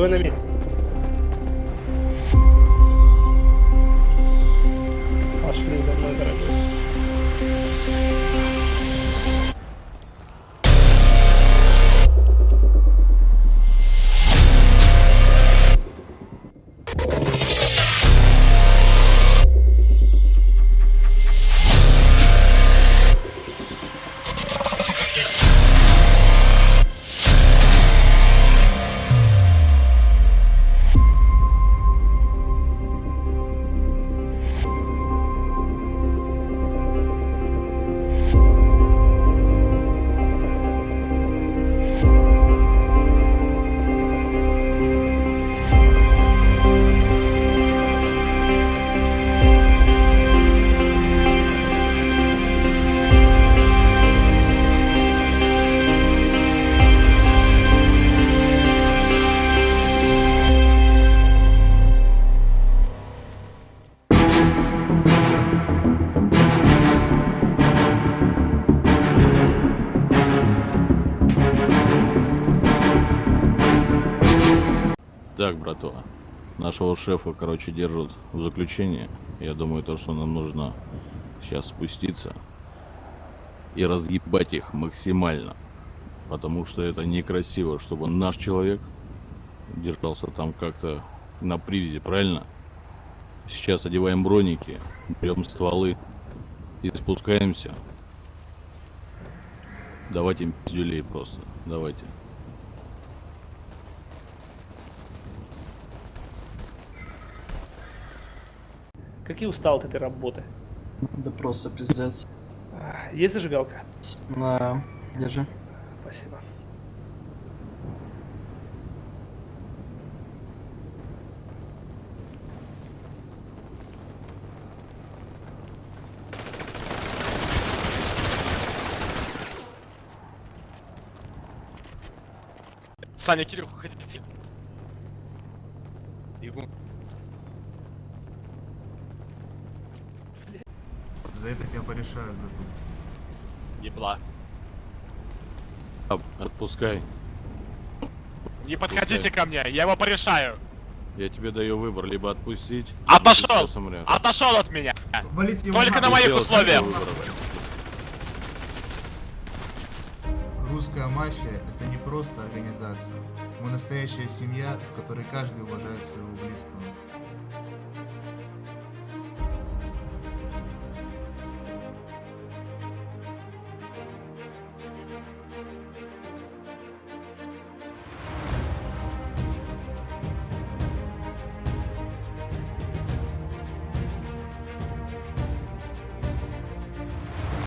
Стой на месте. Так, братва, нашего шефа, короче, держат в заключении. Я думаю, то, что нам нужно сейчас спуститься и разъебать их максимально. Потому что это некрасиво, чтобы наш человек держался там как-то на привязи, правильно? Сейчас одеваем броники, берем стволы и спускаемся. Давайте им пиздюлей просто, давайте. Какие устал от этой работы? Да просто пиздец. А, Есть зажигалка? На, держи. Спасибо. Саня, Кирюха, хотите? Бегу. За это тебя порешают, братан. Ебла. Отпускай. Не подходите ко мне, я его порешаю. Я тебе даю выбор, либо отпустить. Отошел! Отошел от меня. Валите его Только нахуй. на моих условиях. Русская мафия – это не просто организация. Мы настоящая семья, в которой каждый уважает своего близкого.